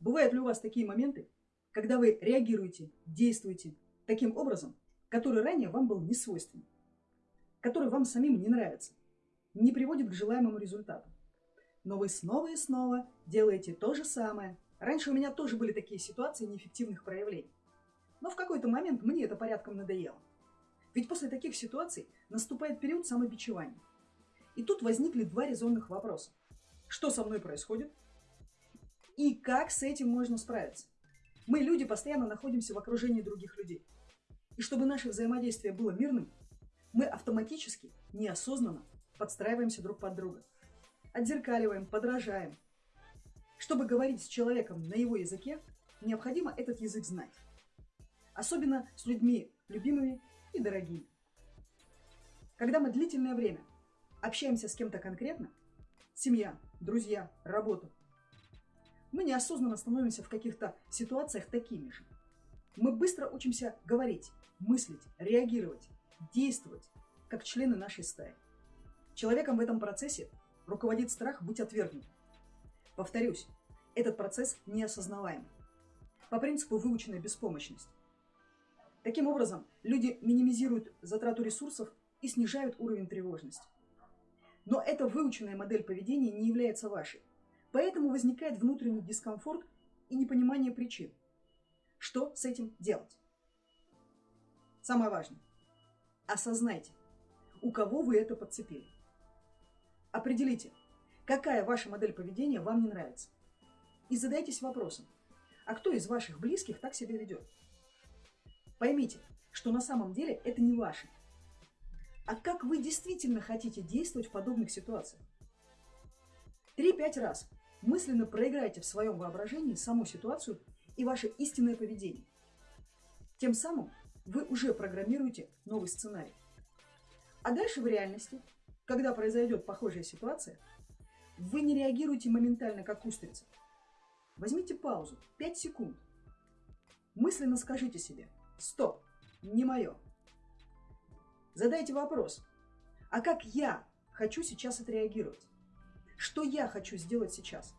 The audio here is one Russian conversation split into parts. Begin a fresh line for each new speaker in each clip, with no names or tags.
Бывают ли у вас такие моменты, когда вы реагируете, действуете таким образом, который ранее вам был не свойственен, который вам самим не нравится, не приводит к желаемому результату. Но вы снова и снова делаете то же самое. Раньше у меня тоже были такие ситуации неэффективных проявлений. Но в какой-то момент мне это порядком надоело. Ведь после таких ситуаций наступает период самобичевания. И тут возникли два резонных вопроса. Что со мной происходит? И как с этим можно справиться? Мы, люди, постоянно находимся в окружении других людей. И чтобы наше взаимодействие было мирным, мы автоматически, неосознанно подстраиваемся друг под друга. Отзеркаливаем, подражаем. Чтобы говорить с человеком на его языке, необходимо этот язык знать. Особенно с людьми любимыми и дорогими. Когда мы длительное время общаемся с кем-то конкретно, семья, друзья, работа, мы неосознанно становимся в каких-то ситуациях такими же. Мы быстро учимся говорить, мыслить, реагировать, действовать, как члены нашей стаи. Человеком в этом процессе руководит страх быть отвергнутым. Повторюсь, этот процесс неосознаваем. По принципу выученной беспомощности. Таким образом, люди минимизируют затрату ресурсов и снижают уровень тревожности. Но эта выученная модель поведения не является вашей. Поэтому возникает внутренний дискомфорт и непонимание причин. Что с этим делать? Самое важное. Осознайте, у кого вы это подцепили. Определите, какая ваша модель поведения вам не нравится. И задайтесь вопросом, а кто из ваших близких так себя ведет? Поймите, что на самом деле это не ваше. А как вы действительно хотите действовать в подобных ситуациях? Три-пять раз мысленно проиграйте в своем воображении саму ситуацию и ваше истинное поведение. Тем самым вы уже программируете новый сценарий. А дальше в реальности, когда произойдет похожая ситуация, вы не реагируете моментально, как устрица. Возьмите паузу, 5 секунд. Мысленно скажите себе «Стоп, не мое». Задайте вопрос, а как я хочу сейчас отреагировать? Что я хочу сделать сейчас?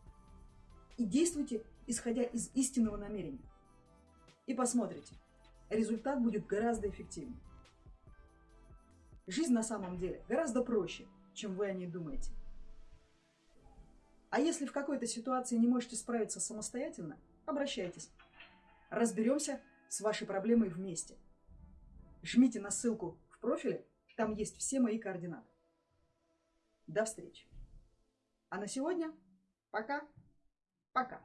И действуйте, исходя из истинного намерения. И посмотрите, результат будет гораздо эффективнее. Жизнь на самом деле гораздо проще, чем вы о ней думаете. А если в какой-то ситуации не можете справиться самостоятельно, обращайтесь. Разберемся с вашей проблемой вместе. Жмите на ссылку в профиле, там есть все мои координаты. До встречи! А на сегодня пока-пока.